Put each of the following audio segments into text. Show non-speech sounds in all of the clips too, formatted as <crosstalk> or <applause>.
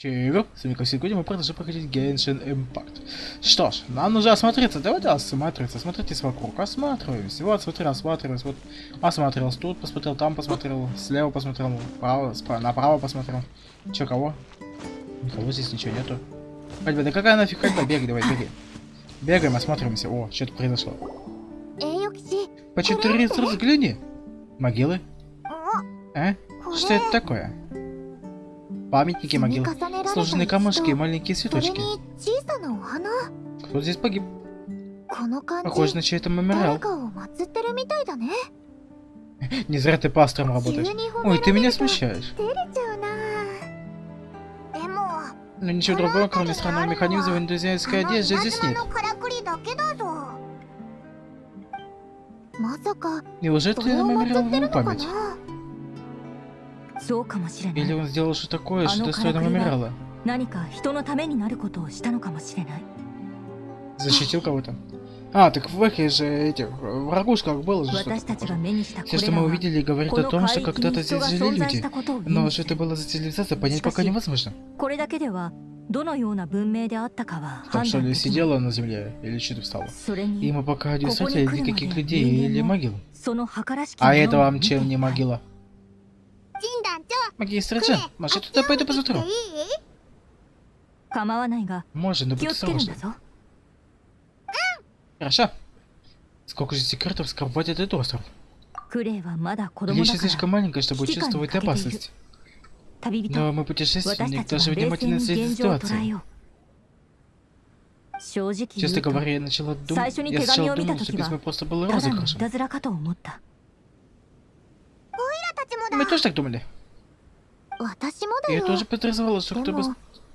Чего? С вами, как сегодня, мы продолжим проходить Genshin Impact. Что ж, нам нужно осмотреться. Давайте осмотреться. Смотритесь вокруг. Осматриваемся. Вот, смотри, осматриваюсь. Вот, осмотрелся тут, посмотрел там, посмотрел слева, посмотрел право, справа, направо посмотрел. Че, кого? Никого здесь ничего нету. Ходьба, да какая нафиг ходьба? Бегай, давай, бегай. Бегаем, осматриваемся. О, что-то произошло. По четыре взгляни. Могилы? Э? Что это такое? Памятники могил сложенные камушки и маленькие цветочки. Кто здесь погиб? Похоже на чей-то мемориал. <laughs> Не зря ты пастором работаешь. Ой, ты меня смущаешь. Но ну, ничего другого, кроме странного механизма в индонезийской одежде, здесь нет. Неужели ты мемориал в память? Или он сделал что такое, что достойно мемориала? 何か人のためになることをしたのかもしれない Защитил кого-то? А, так в эхе же этих, в ракушках было же 私 что-то たちが похожее. 目にしたこ Все, れ что ら мы は увидели, говорит こ о の том, 海 что 域に когда-то 人 здесь が жили 存在し люди. たことを意 Но 味 что す это る было за цивилизация, понять Спасибо. пока невозможно. これだけではどのような文明であったかは Там 判 что 断 ли できない сидела на земле или что-то встала? それ И に мы пока не Кого встретили не крылья никаких мои, людей не или ему. могил. その計らしき А もの это を вам 見て чем み не たい могила? 神団長 Магистр ク Джин, レ может туда пойду 諦めてい посмотрю? Можно, но будет. Хорошо. Сколько же секретов скрывает этот остров? Лиша слишком маленькая, чтобы чувствовать опасность. Но мы путешественник, даже внимательно следит ситуации. Честно говоря, я начала думать, я сначала думала, что письмо просто было розыгрышем. Мы тоже так думали. Я тоже подозревала, что кто-то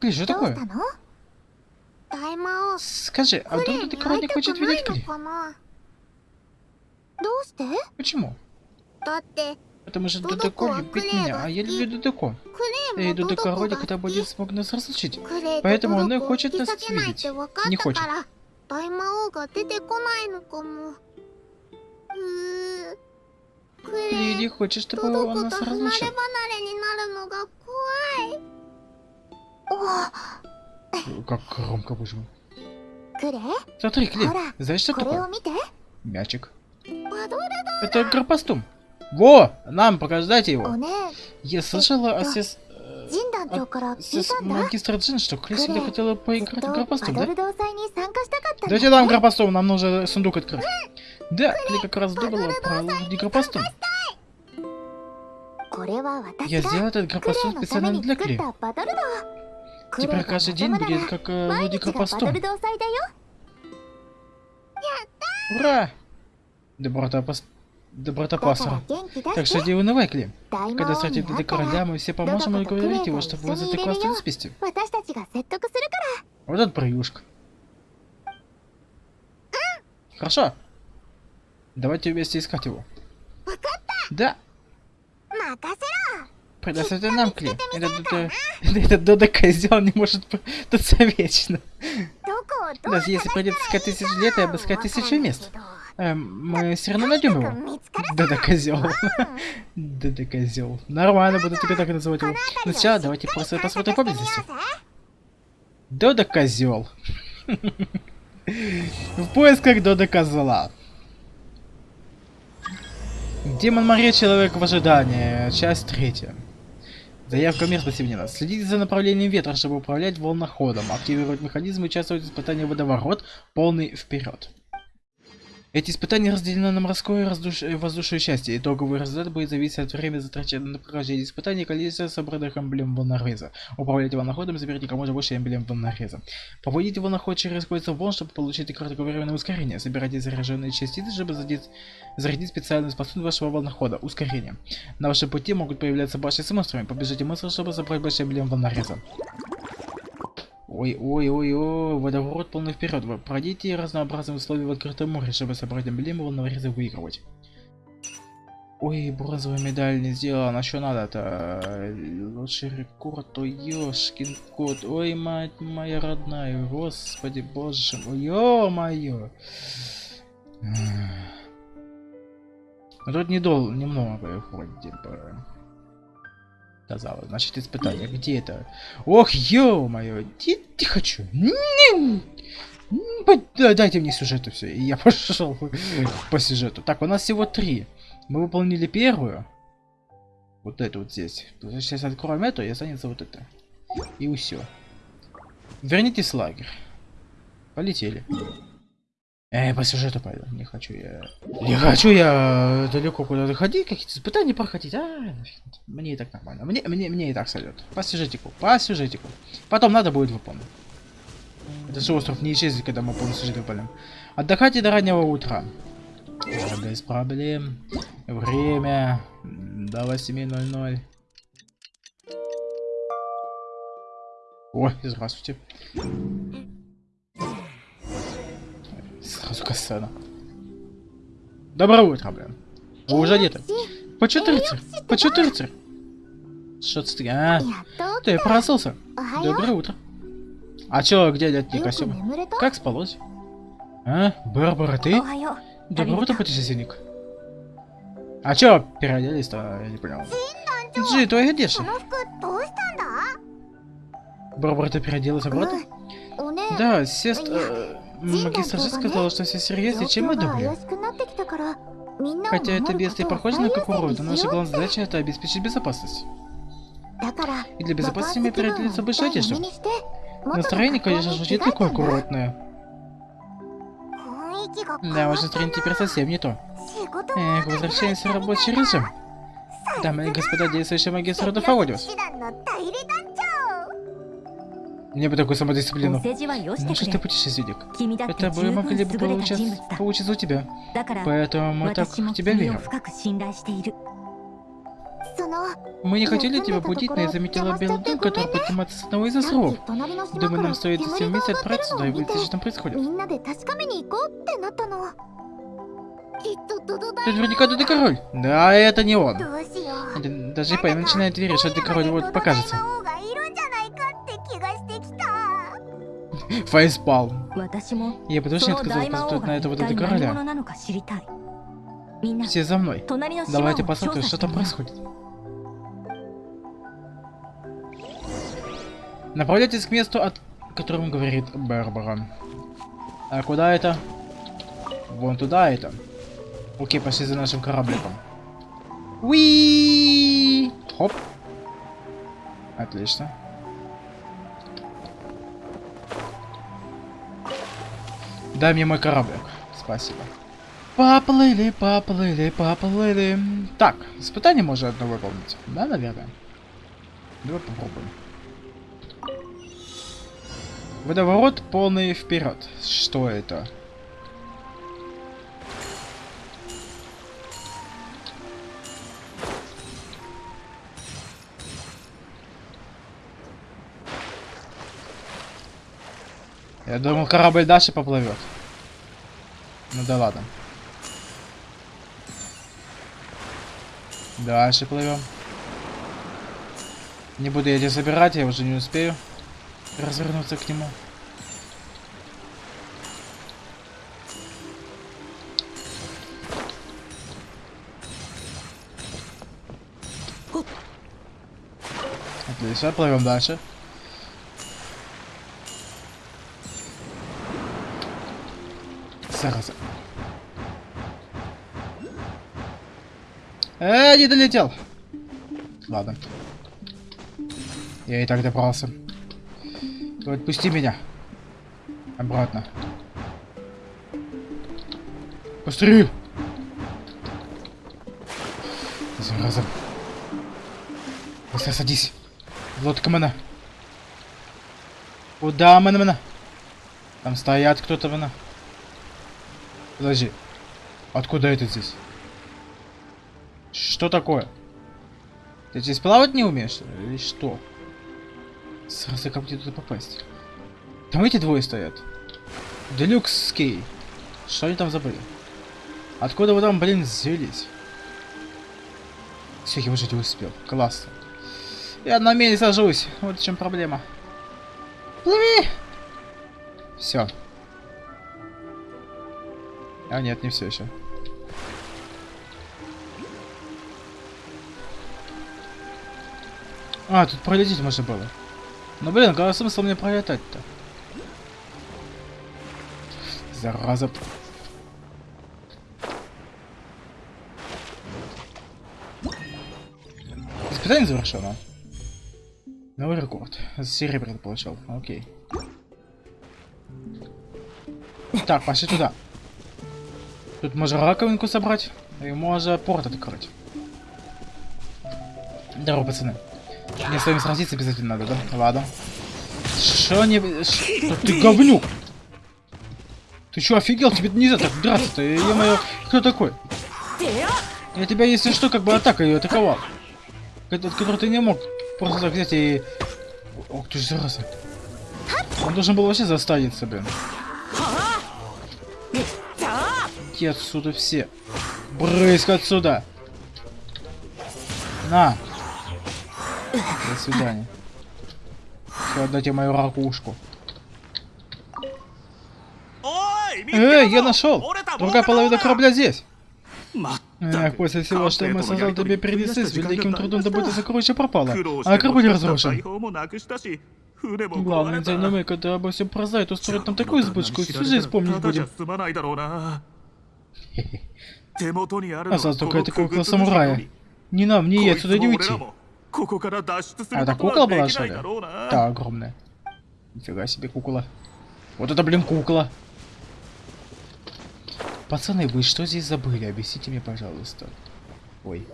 Ты же такое? Скажи, а вот ты король не хочет видеть Кли? Почему? Потому что Додоко любит меня, а я люблю Додоко. И Додоко вроде когда будет смог нас разлучить. Поэтому он и хочет нас видеть. Не хочет. Ты не хочешь, чтобы он нас разлучил. Как громко, боже мой. Смотри, Клей, знаешь, что такое? Мячик. Это гарпастум. Во! Нам, покажите его. Я слышала о сес... От сес... магистра Джин, что Клей всегда хотела поиграть в гарпастум, да? Дайте нам гарпастум, нам нужно сундук открыть. Да, Клей как раз думала про гарпастум. Я сделал этот гарпастум специально для Клей. Теперь каждый день будет как э, люди постом. Ура! Доброта, пас, Доброта пастора. Так что делай на Вайкли. Когда встретит это короля, мы все поможем и говорить его, чтобы вы затыклась в списке. Вот этот проюшка. Хорошо. Давайте вместе искать его. Да. Предоставьте нам клей. <laughs> Этот, этот, козел не может путаться вечно. Даже если придется искать тысячи лет и обыскать тысячи мест. Эм, мы все равно найдем его. Дода козел. Дода козел. Нормально, буду тебя так называть его. Но сначала ну давайте просто посмотрим поблизости. Дода козел. <laughs> В поисках Дода козла. Демон моря, человек в ожидании. Часть третья. Заявка местности внена. Следите за направлением ветра, чтобы управлять волноходом. Активировать механизм и участвовать в испытании водоворот. Полный вперед. Эти испытания разделены на морское и раздуш- э, воздушное части. Итоговый результат будет зависеть от времени, затраченного на прохождение испытаний количества собранных эмблем волнореза. Управляйте волноходом, заберите как можно больше эмблем волнореза. Поводите волноход через кольца волн, чтобы получить кратковременное ускорение. Собирайте заряженные частицы, чтобы задеть- зарядить специальную способность вашего волнохода. Ускорение. На вашем пути могут появляться башни с монстрами. Побежите монстров, чтобы забрать больше эмблем волнореза. Ой, ой, ой, ой, водоворот полный вперед. Пройдите разнообразные условия в открытом море, чтобы собрать эмблему волновореза выигрывать. Ой, бронзовая медаль не сделала, на что надо-то? Лучший рекорд, ой, ёшкин кот, ой, мать моя родная, господи, боже мой, ё-моё. Тут не дол, немного выходит, типа. Казалось, значит испытание, где это? Ох, ё-моё, хочу? Не- не- по- да, Дайте мне сюжет и все, и я <laughs> пошел по сюжету. Так, у нас всего три. Мы выполнили первую. Вот эту вот здесь. Сейчас откроем эту и останется вот это. И все. Вернитесь в лагерь. Полетели. Эй, по сюжету пойду. Не хочу я... Не хочу я далеко куда-то ходить, какие-то испытания проходить. А, мне и так нормально. Мне, мне, мне и так сойдет. По сюжетику, по сюжетику. Потом надо будет выполнить. Это же остров не исчезнет, когда мы полный сюжет выполним. Отдыхайте до раннего утра. Да, Без проблем. Время до 8.00. Ой, здравствуйте. Сразу кассана. Доброе утро, блин. Вы уже одеты. По 14. По 14. Что ты? А? Ты проснулся. Доброе утро. А чё, где летний костюм? Как спалось? А? Барбара, ты? Доброе утро, путешественник. А чё переоделись-то? Я не понял. Джи, твоя одежда. Барбара, ты переоделась обратно? Да, сестра. Магистр же сказала, что все серьезно, чем мы думали. Хотя это бедствие похоже на какую но наша главная задача это обеспечить безопасность. И для безопасности мне придется больше одежды. Настроение, конечно же, не такое аккуратное. Да, ваше настроение теперь совсем не то. Эх, возвращаемся в рабочий режим. Дамы и господа, действующий магистр Родов мне бы такую самодисциплину. Ну что ты путешественник? Это бы могли бы получаться, получиться у тебя. Поэтому мы так в тебя верим. Мы не хотели тебя будить, но я заметила белый дым, который поднимается с одного из островов. Думаю, нам стоит все вместе отправиться сюда и выяснить, что там происходит. Ты наверняка ты король. Да, это не он. Даже Пай начинает верить, что ты король вот покажется. Фейспал. Я подушно отказался на этого дуду короля. Все за мной. Давайте посмотрим, что там происходит. Направляйтесь к месту, о котором говорит Барбара. А куда это? Вон туда это. Окей, пошли за нашим корабликом. Уи! Хоп. Отлично. Дай мне мой кораблик. Спасибо. Поплыли, поплыли, поплыли. Так, испытание можно одно выполнить. Да, наверное. Давай попробуем. Водоворот полный вперед. Что это? Я думал, корабль дальше поплывет. Ну да ладно. Дальше плывем. Не буду я тебя забирать, я уже не успею развернуться к нему. Отлично, плывем дальше. Зараза. Э, не долетел. Ладно. Я и так добрался. Отпусти меня. Обратно. Быстрее! Зараза. Быстро садись. В лодку мана. Куда мана мана? Там стоят кто-то мана. Подожди. Откуда это здесь? Что такое? Ты здесь плавать не умеешь? Или что? Сразу как мне туда попасть? Там эти двое стоят. Делюкс с Кей. Что они там забыли? Откуда вы там, блин, взялись? Все, я выжить успел. Классно. Я на мели сажусь. Вот в чем проблема. Плыви! Все. А нет, не все еще. А, тут пролететь можно было. Ну блин, какой смысл мне пролетать-то? Зараза. Испытание завершено. Новый рекорд. Серебряный получил. Окей. Так, пошли туда. Тут можно раковинку собрать. И можно порт открыть. Здорово, пацаны. Мне с вами сразиться обязательно надо, да? Ладно. Шо не... Что ты <laughs> говнюк? Ты чё, офигел? Тебе нельзя так драться-то, ё-моё. Кто такой? Я тебя, если что, как бы атакой атаковал. Этот, который ты не мог просто так взять и... Ох ты ж зараза. Он должен был вообще застанется, блин. Иди отсюда все. Брысь отсюда. На. До свидания. Все, отдайте мою ракушку. Эй, я нашел! Другая половина корабля здесь. Эх, после всего, что мы создал тебе принесли, с великим трудом добыто сокровище пропало, а корабль разрушен. Главное, динамик, когда обо всем прознает, устроит нам такую избытку, всю жизнь помнить будем. А за только это кукла самурая. Не нам, не ей отсюда не уйти. А это кукла была, что ли? Да, огромная. Нифига себе кукла. Вот это, блин, кукла. Пацаны, вы что здесь забыли? Объясните мне, пожалуйста. Ой.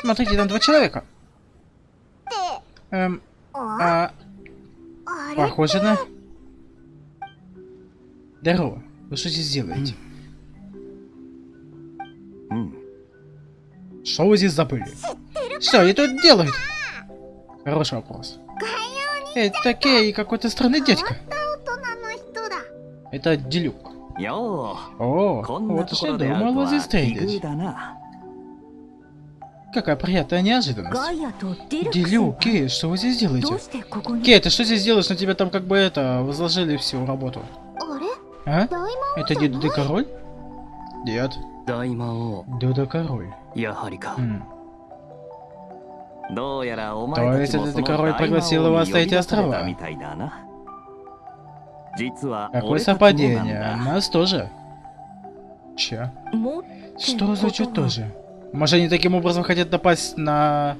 Смотрите, там два человека. Эм, а... Похоже на... Здорово. Вы что здесь делаете? Что вы здесь забыли? Что они тут делают? Хороший вопрос. Это такие какой-то странный дядька. Это Делюк. О, вот уж не думала здесь встретить. Какая приятная неожиданность. Делю, Кей, что вы здесь делаете? Кей, ты что здесь делаешь? На тебя там как бы это, возложили всю работу. А? Это не Дуда Король? Нет. Дуда Король. Хм. То есть этот король пригласил его оставить острова? Какое совпадение, а нас тоже. Че? Что значит тоже? Может они таким образом хотят напасть на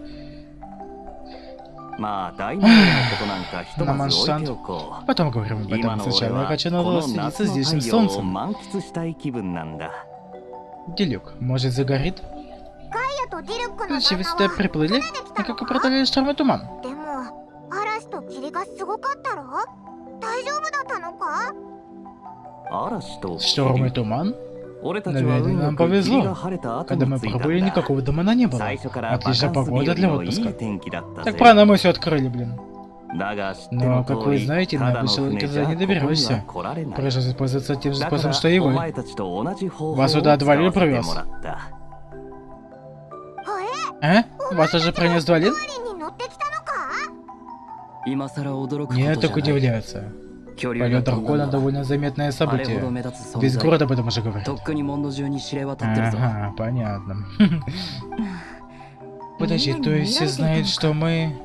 まあ大魔王のことなんかひとまず置いておこ Потом говорим об う今 этом. の俺 Сначала я は хочу こ надо の следиться 夏の здешним 太陽を солнцем. 満喫したい気分なんだ Делюк, может загорит? ガイアとディルックの Значит, вы 旦 сюда 那は приплыли? И как вы преодолели шторм и туман? でも嵐と霧がすごかったろ大丈夫だったのか嵐と Шторм и туман? Наверное, нам повезло. Когда мы пробыли, никакого домена не было. Отличная погода для отпуска. Так правильно мы все открыли, блин. Но, как вы знаете, на поселок туда не доберешься. Пришлось пользоваться тем же способом, что и вы. Вас сюда отвалил привез. А? Э? Вас уже принес двалин? Нет, так удивляется. Полет Дракона довольно заметное событие. Весь город об этом уже говорит. Ага, понятно. <laughs> Подожди, то есть все знают, что мы...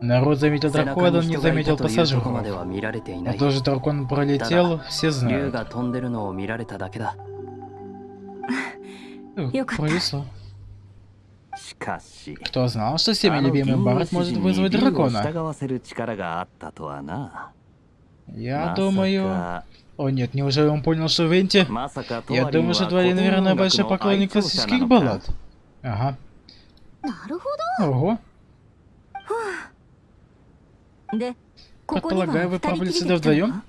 Народ заметил дракона, он не заметил пассажиров. Но а тоже дракон пролетел, все знают. Повезло. Кто знал, что всеми любимый Барт может вызвать дракона? Я думаю... О нет, неужели он понял, что Венти? Я думаю, что Твори, наверное, большой поклонник классических баллад. Ага. Ого. Предполагаю, вы правили сюда вдвоем?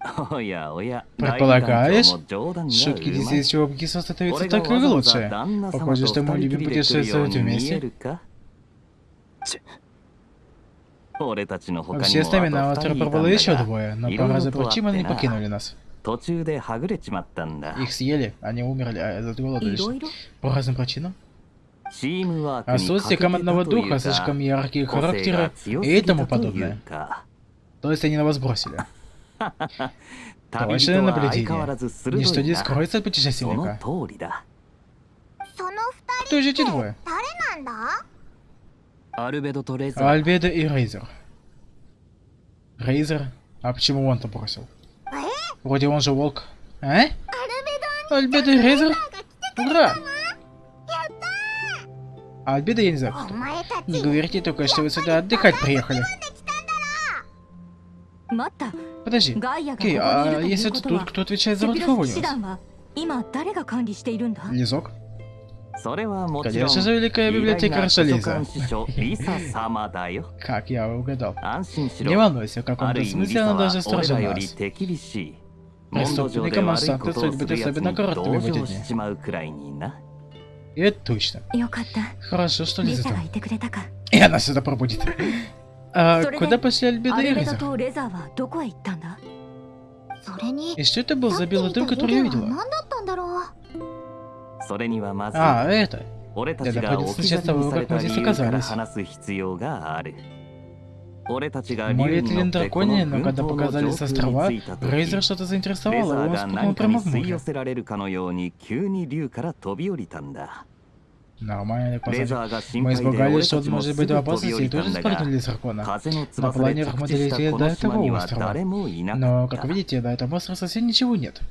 <laughs> Предполагаюсь, шутки десятичего Бгиса становятся только лучше. Похоже, что мы любим путешествовать вместе. Все с нами на остров пробыло еще двое, но по разу почему они покинули нас. Их съели, они умерли, а этот голодались. По разным причинам? А Отсутствие командного духа, слишком яркие характеры и тому подобное. То есть они на вас бросили. Точное наблюдение. Ничто не скроется от путешественника. Кто же эти двое? Альбедо и Рейзер. Рейзер? А почему он-то бросил? Вроде он же волк. А? Альбедо и Рейзер? Ура! А Альбедо я не знаю. Не говорите только, что вы сюда отдыхать приехали. Подожди. Окей, а если это тот, кто отвечает за Ротховониус? Низок? Конечно же, Великая Библиотека Рашализа. Как я угадал. Не волнуйся, в каком-то смысле она даже строже нас. Преступникам может соответствовать быть особенно короткими в эти дни. И это точно. Хорошо, что Лиза там. И она сюда пробудет. А куда после Альбеда и Рейзер? И что это был за белый друг, который я видела? А, это. Да, находится сначала в как мы здесь оказались. Море Тлин Драконе, но когда показали с острова, Рейзер что-то заинтересовало, он спрыгнул прямо в море. Нормально, так レ посмотри. ザーが心 Мы 配で испугались, 俺 что たち он も может す быть ぐ в 飛び опасности 降 и りたん тоже だが спрыгнули с дракона. 風の На 翼で планерах 着 мы 地した долетели こ до の島 этого には острова. 誰もいなか Но, っ как た видите, до этого острова совсем ничего нет.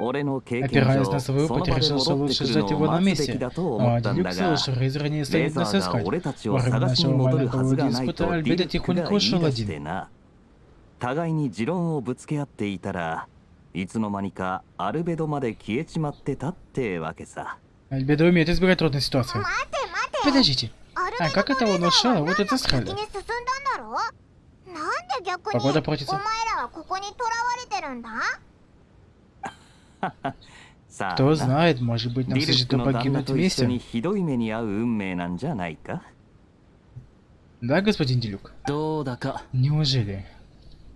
俺の経験 Опираясь 上 на そ свой の場 опыт, で решил, что 戻って лучше くる ждать のを его на 待つべき месте. だと思 А ったん Дилюк だ сказал, が что Рейзер не レ станет ザ нас ーが искать. 俺たち Во を время 探しに нашего 戻るは маленького ずがないと диспута ディ Альбедо ルックが тихонько 言い ушел 出し один. てな互いに持論をぶつけ合っていたらいつの間にかアルベドまで消えちまってたってわけさ Альбедо умеет избегать трудной ситуации. Подождите. А как это он ушел? Вот это схали. Погода портится. Кто знает, может быть, нам суждено погибнуть вместе. Да, господин Делюк? Неужели?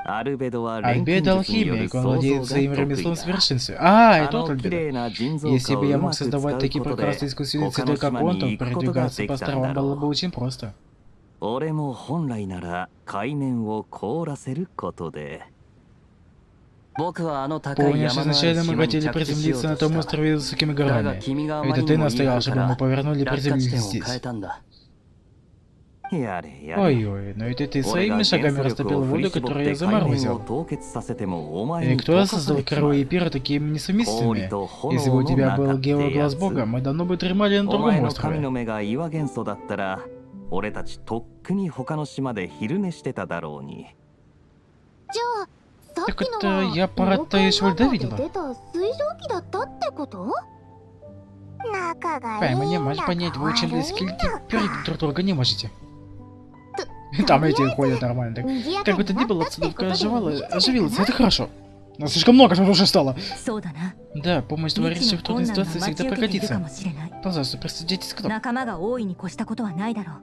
アルベドは錬 Альбедо 金術による алхимик, он 創造 владеет が своим 得 ремеслом в 意だ совершенстве. А, あ это тот の綺 Альбедо. 麗な腎臓 Если 化を бы я うま мог く使 создавать う такие ことで прекрасные искусственные 他 цветы, の как 島 он, に то 行くことが передвигаться で по きたん островам だ было ろ бы う очень просто. 俺も本来なら海面を凍らせることで僕はあの高い Помнишь, 山のある изначально мы 島に хотели 着地しよう приземлиться на と том した острове с высокими だが горами. 君があま Это り ты にも言い張 настоял, るか чтобы мы ら повернули и 落下地 приземлились 点を здесь. Ой-ой, но это ты 俺 своими が原 шагами 子力 растопил を振り воду, 絞っ которую я て海面を заморозил. 凍結させてもお前 И に кто 溶かさ создал れちまう корову и пира такими 氷 несовместимыми? と Если бы 炎 у の тебя 中 был って геоглаз やつ бога, мы давно бы дремали на お前 другом の神 острове. の目が岩元素だったら俺たちとっくに他の島で昼寝してただろうにじゃあさっきの Так は это я паратаюсь в 妖怪 льда マンガで видела. 出た水蒸気だったってこと仲がいい Пойма, не ん можешь だ понять, か вы очень 悪いん близки だ теперь か друг друга не можете. と <laughs> Там とり эти あえず ходят нормально. Так. 賑やか Как бы に то な ни った было, ってこと обстановка でいいん оживала, じゃないか оживилась, な это хорошо. Но слишком много что уже стало. そうだな Да, помощь 未 товарища 知 в の трудной 困難が ситуации 待ち всегда 受けているか пригодится. もしれない Пожалуйста, присоединитесь к нам. 仲間が大いに越したことはないだろう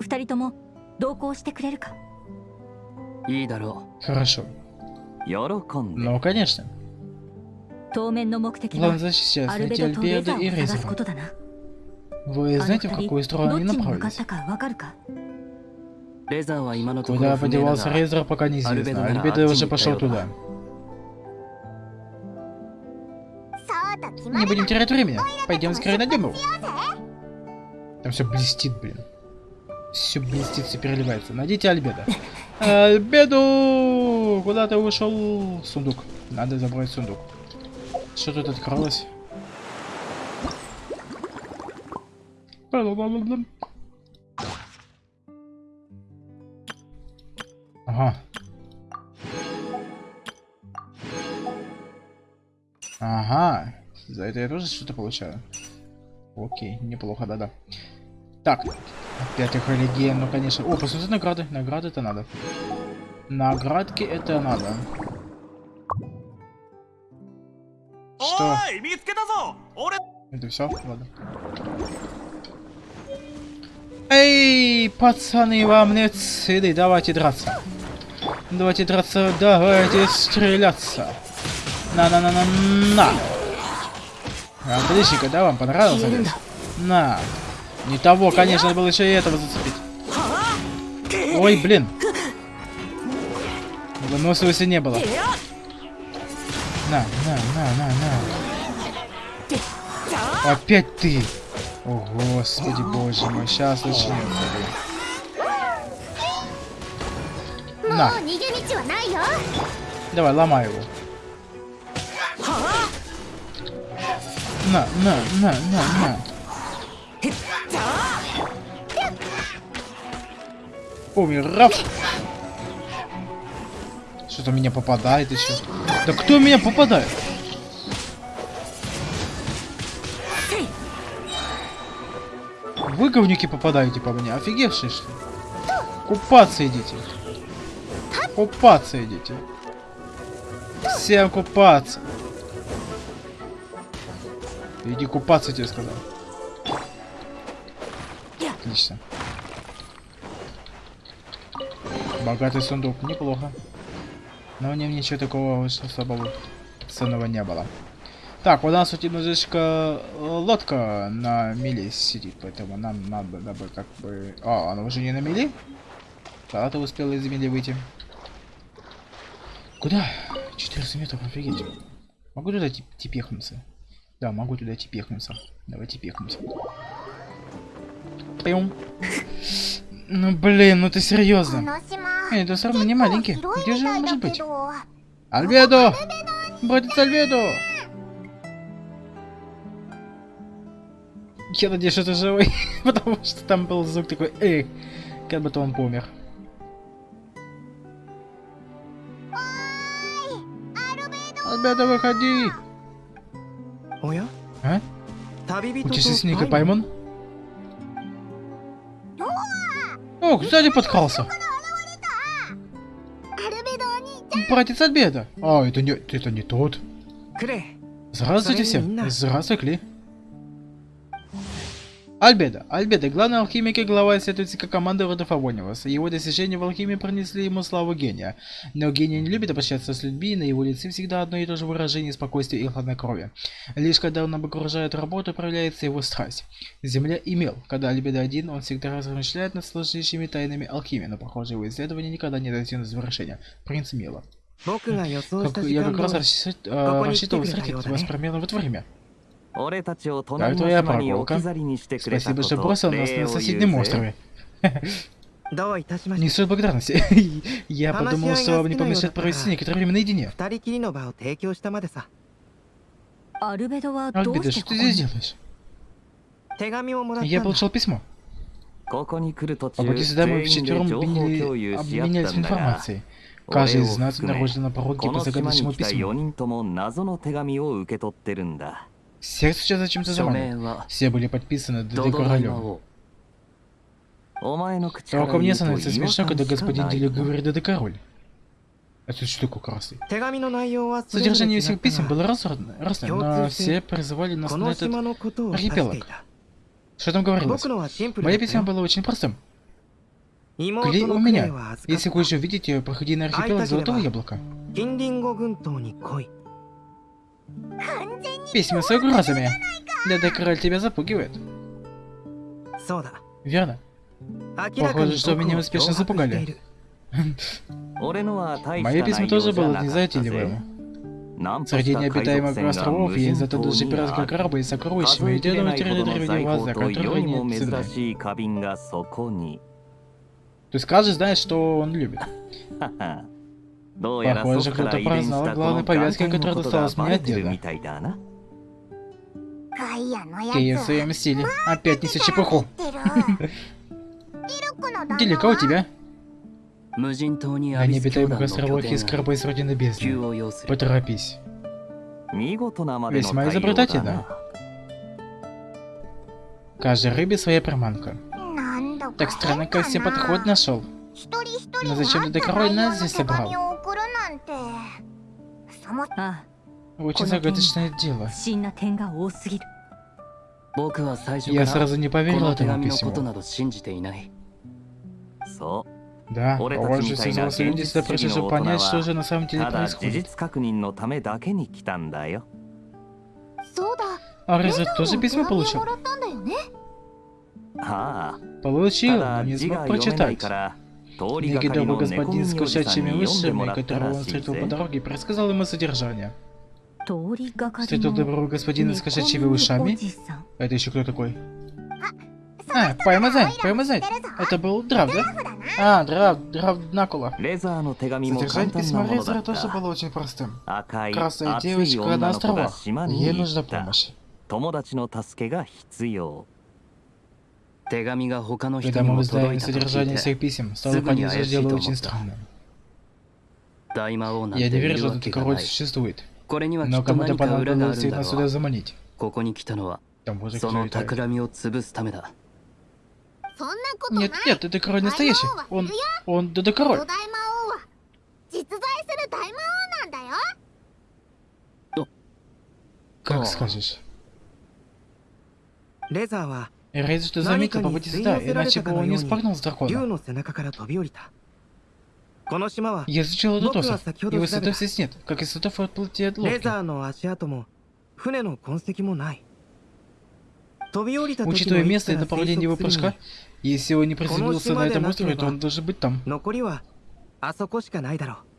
二人とも同行してくれるかいいだろ Хорошо. 喜んで Ну, конечно. 当面の目的は Главное сейчас アルベ найти ドとレザ Альбедо и ーを探すこ Резера. とだな Вы あの знаете, в 二人 какую ど сторону っ они ちに向かっ направились? Куда подевался Рейзер, пока не неизвестно. Альбедо уже пошел туда. Не будем терять времени, Пойдем скорее на дыму. Там все блестит, блин. Все блестит, все переливается. Найдите Альбедо. <laughs> Альбедо, Куда ты ушел? Сундук. Надо забрать сундук. Что тут открылось? Ага. Ага. За это я тоже что-то получаю. Окей, неплохо, да-да. Так. Опять эхолегия, ну конечно. О, посмотри награды. Награды это надо. Наградки это надо. Что? Это все? Ладно. Эй, пацаны, вам нет сыды, давайте драться. Давайте драться, давайте стреляться. На-на-на-на-на. Отличненько, да, вам понравился? лес? На. Не того, конечно, было еще и этого зацепить. Ой, блин. Выносливости не было. На, на, на, на, на. Опять ты. О, господи, боже мой, сейчас начнется. На. Давай, ломай его. На, на, на, на, на. Умер, раф. Что-то меня попадает еще. Да кто меня попадает? Вы, говнюки, попадаете по мне. Офигевшие, что? Купаться идите. Купаться идите. Всем купаться. Иди купаться, тебе сказал. Отлично. Богатый сундук, неплохо. Но в нем ничего такого особого ценного не было. Так, у нас тут немножечко э, лодка на мели сидит, поэтому нам надо бы как бы... А, она уже не на мели? Да, ты успела из мели выйти. Куда? 14 метров, офигеть. Могу туда типехнуться? Да, могу туда типехнуться. Давайте пехнуться. Пьем. Ну блин, ну ты серьезно? Эй, это все равно не маленький. Где же он может быть? Альбедо! Братец Альбедо! Я надеюсь, что ты живой, <laughs> потому что там был звук такой, эй, как бы то он помер. ребята, выходи! Оя? А? Путешественник и пойман? Ох, сзади подкрался. Братец от беда. А, это не, это не тот. Здравствуйте всем. Здравствуй, Кли. Альбеда. Альбеда, главный алхимик и глава исследовательской команды рода Фавониуса. Его достижения в алхимии принесли ему славу гения. Но гений не любит обращаться с людьми, и на его лице всегда одно и то же выражение спокойствия и хладнокровия. Лишь когда он обогружает работу, проявляется его страсть. Земля и мел. Когда Альбеда один, он всегда размышляет над сложнейшими тайнами алхимии, но, похоже, его исследования никогда не достигнут завершения. Принц Мела. Как, я как раз рассчитывал встретить вас примерно в это время. 俺たちを隣の твоя 島に прогулка. 置き去りにしてくれた Спасибо, こ что と бросил нас 礼 на を言 соседнем うぜ острове. どういたしま Не して стоит благодарности. Я подумал, что вам не помешает провести некоторое время наедине. 二人きりの場を提供したまでさアルベドはどう Альбедо, して что こ ты こに здесь делаешь? 手紙をもらった Я んだ получил письмо. ここに来る途 А 中 вот сюда мы 全員で вчетвером 情報共 обменяли- 有し合っ обменялись たんだが информацией. Каждый 俺 из を нас 含め находится на пороге こ по の島に загадочному 来た письму. Всех сейчас зачем-то заманил. Все были подписаны Дэдэ Королёв. Только мне становится смешно, когда господин Дилю говорит Дэдэ Король. А тут штуку красный. Содержание всех писем было разное, разное но все призывали нас на этот архипелаг. Что там говорилось? Мое письмо было очень простым. Клей у меня. Если хочешь увидеть ее, проходи на архипелаг Золотого Яблока. Письма с угрозами. Да-да, король тебя запугивает. Верно. Похоже, что меня успешно запугали. Мое письмо тоже были незатейливыми. Среди необитаемых островов есть зато даже пиратская краба и сокровища, и дело на территории древнего Аза, которые не цены. Ты скажешь, знаешь, что он любит. Похоже, кто-то праздновал главной повязки, которая досталась мне от деда. Кия в своем стиле. Опять несет чепуху. Делика у тебя? На необитаемых островах из корабли с Родины Бездны. Поторопись. Весьма изобретательно. Каждой рыбе своя приманка. Так странно, как все подход нашел. Но зачем ты король нас здесь собрал? を送るなんてそもあ Очень Куда загадочное дело. あ不審な点が多すぎる 僕は最初 Я から сразу не こ поверил の手 этому 紙のこと письму. など信じていないそう Да, Оле похоже, Тацмитай все на взрослые люди сюда пришли, чтобы Гензи понять, Сигино что же на самом деле ただ事 происходит. 実確認のためだけに来たんだよそうだ А レ Реза ザー тоже も письмо 手紙を получил? もらったんだよねはあ Получил, た но だ не 字 смог が読めない прочитать. Негидовый господин с кусячими высшими, которого он встретил по дороге, предсказал ему содержание. Встретил доброго господина с кошачьими ушами? А это еще кто такой? А, а Паймазай, Паймазай. Это был Драв, да? А, Драв, Драв Накула. Содержание письма Лезера тоже было очень простым. Красная девочка на островах. Ей нужна помощь. Когда に мы も узнаем 届いたと聞 содержание い всех て писем, стало Сыгни понятно, что Аяси дело Томо. очень странным. 大魔王なん Я て не い верю, る что わ этот けが король ない существует. これにはき Но っと кому-то 何か裏があ понадобилось るん их だ нас ろ сюда う заманить. ここに来たのは Там боже, そ кто の летает. 企みを潰すためだそんなことない Нет, нет, это король настоящий. Он, он, да, да 巨 король. 大魔王は実在する大魔王なんだよ Как О. скажешь. レ Рейд, что заметил, попытись сюда, иначе бы он не спрыгнул с дракона. Я изучил этот остров, его следов здесь нет, как и следов от плоти от лодки. Учитывая место и направление его прыжка, если он не приземлился на этом острове, то он должен быть там.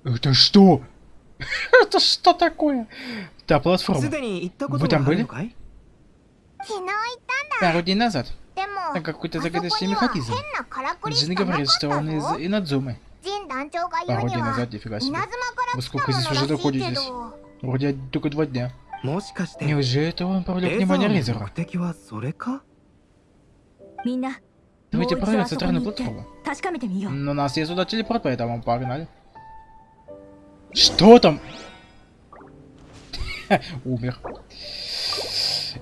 Это что? <laughs> Это что такое? Да, платформа. Вы там были? Пару дней назад. Там какой-то загадочный механизм. Джин говорит, что он из Инадзумы. Пару дней назад, нифига себе. Вы сколько здесь уже находитесь? Вроде только два дня. Неужели это он привлек внимание резера? Давайте проверим центральную платформу. Но у нас есть сюда телепорт, поэтому погнали. Что там? Умер.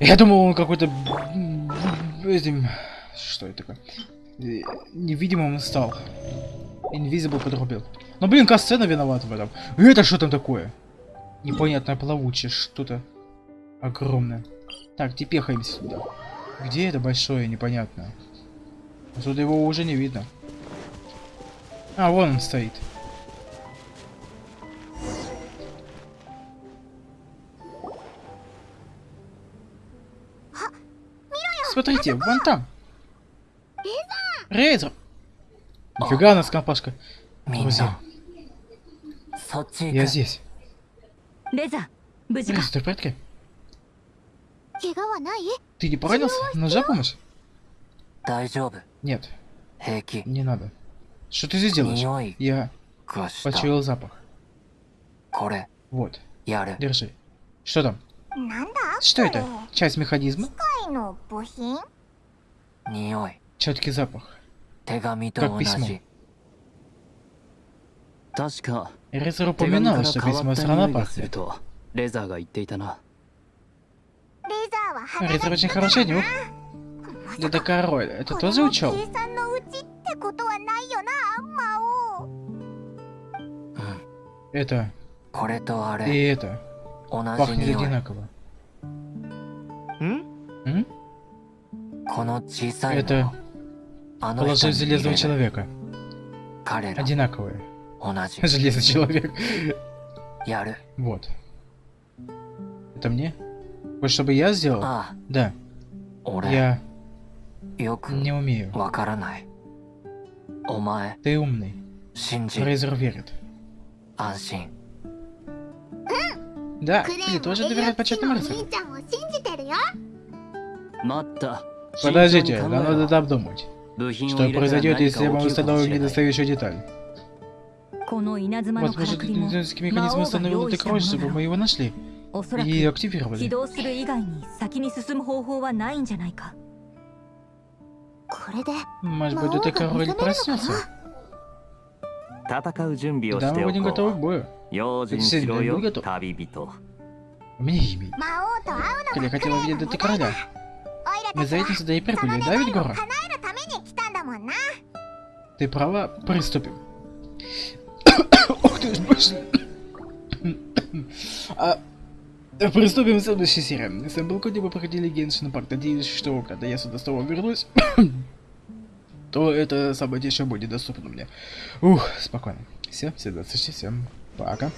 Я думал, он какой-то... Что это такое? Э, Невидимым стал. Invisible подрубил. Ну блин, касцена виновата в этом. Это что там такое? Непонятное плавучее что-то. Огромное. Так, тепехаемся сюда. Где это большое, непонятное? Отсюда его уже не видно. А, вон он стоит. Смотрите, вон там. Рейзер! Нифига нас компашка. Друзья. Я здесь. Рейзер, ты в порядке? Ты не поранился? Ножа помощь? Нет. Не надо. Что ты здесь делаешь? Я почуял запах. Вот. Держи. Что там? Что это? Часть механизма? Четкий запах. Как письмо. Резер упоминал, что письмо с Ранапахи. Резер очень хороший нюх. Да король, это тоже учел? Это... И это... Пахнет одинаково. Это положи железного человека. Одинаковые. Железный человек. Вот. Это мне? Вот чтобы я сделал? Да. Я не умею. Ты умный. Рейзер верит. Да, ты тоже доверяет почетным рыцарям. Подождите, да надо додумать. Что произойдет, если мы установим недостающую деталь? Возможно, кинетический механизм установил эту кровь, чтобы мы его нашли и активировали. Может быть, эта король проснется? Да, мы будем готовы к бою. Действительно, я был готов. Мне имя. Я хотела видеть это короля. Мы за этим сюда и прибыли, да, ведь Гора? Ты права, приступим. <coughs> Ох ты ж, боже. а, приступим к следующей серии. С вами был Коди, вы проходили Геншин Парк. Надеюсь, что когда я сюда снова вернусь, <coughs> то это событие еще будет доступно мне. Ух, спокойно. Все, все до встречи, всем пока.